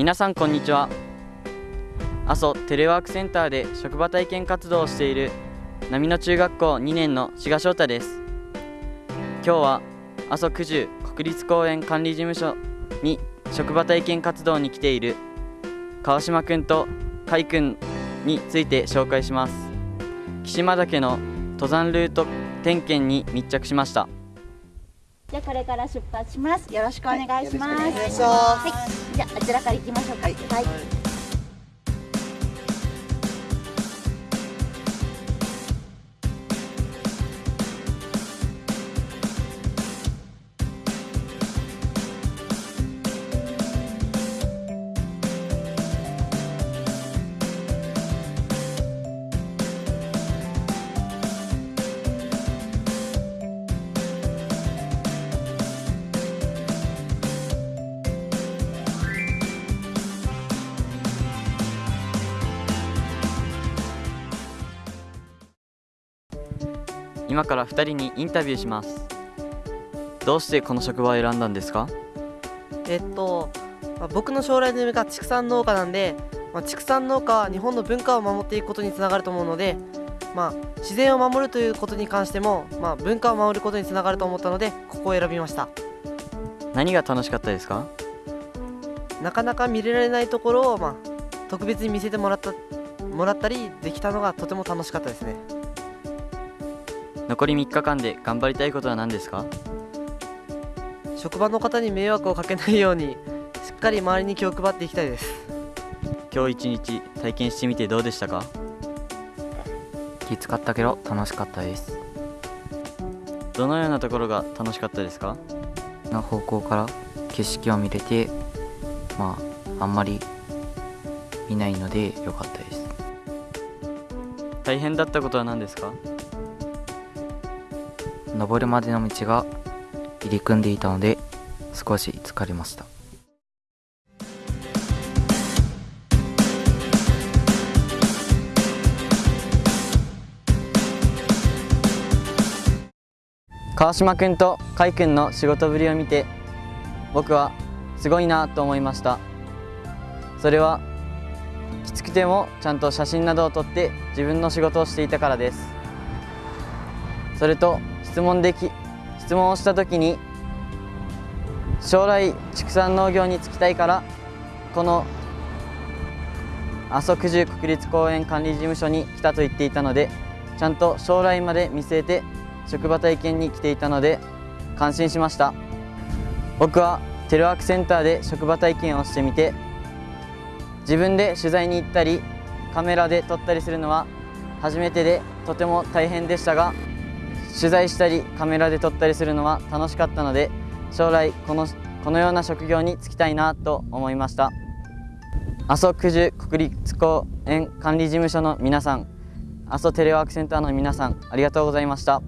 皆さんこんにちは。阿蘇テレワークセンターで職場体験活動をしている波野中学校2年の志賀翔太です。今日は阿蘇九十国立公園管理事務所に職場体験活動に来ている川島くんと海くんについて紹介します。岸間岳の登山ルート点検に密着しました。じゃあこれから出発します。よろしくお願いします。はいよろしくお願いします。はいじゃああちらから行きましょうか。はい今から2人にインタビューします。どうしてこの職場を選んだんですか？えっと、まあ僕の将来の夢が畜産農家なんで、まあ、畜産農家は日本の文化を守っていくことにつながると思うので、まあ、自然を守るということに関しても、まあ、文化を守ることにつながると思ったのでここを選びました。何が楽しかったですか？なかなか見れられないところを、まあ、特別に見せてもらったもらったりできたのがとても楽しかったですね残り3日間で頑張りたいことは何ですか？職場の方に迷惑をかけないようにしっかり周りに気を配っていきたいです。今日一日体験してみてどうでしたか？きつかったけど楽しかったです。どのようなところが楽しかったですか？の方向から景色を見れてまああんまり見ないので良かったです。大変だったことは何ですか？登るまでの道が入り組んでいたので少し疲れました。川島くんと海くんの仕事ぶりを見て僕はすごいなと思いました。それはきつくてもちゃんと写真などを撮って自分の仕事をしていたからです。それと質問でき質問をした時に将来畜産農業に就きたいからこの阿蘇九十国立公園管理事務所に来たと言っていたのでちゃんと将来まで見据えて職場体験に来ていたので感心しました。僕はテレワークセンターで職場体験をしてみて自分で取材に行ったりカメラで撮ったりするのは初めてでとても大変でしたが取材したりカメラで撮ったりするのは楽しかったので将来このこのような職業に就きたいなと思いました。阿蘇九十国立公園管理事務所の皆さん阿蘇テレワークセンターの皆さんありがとうございました。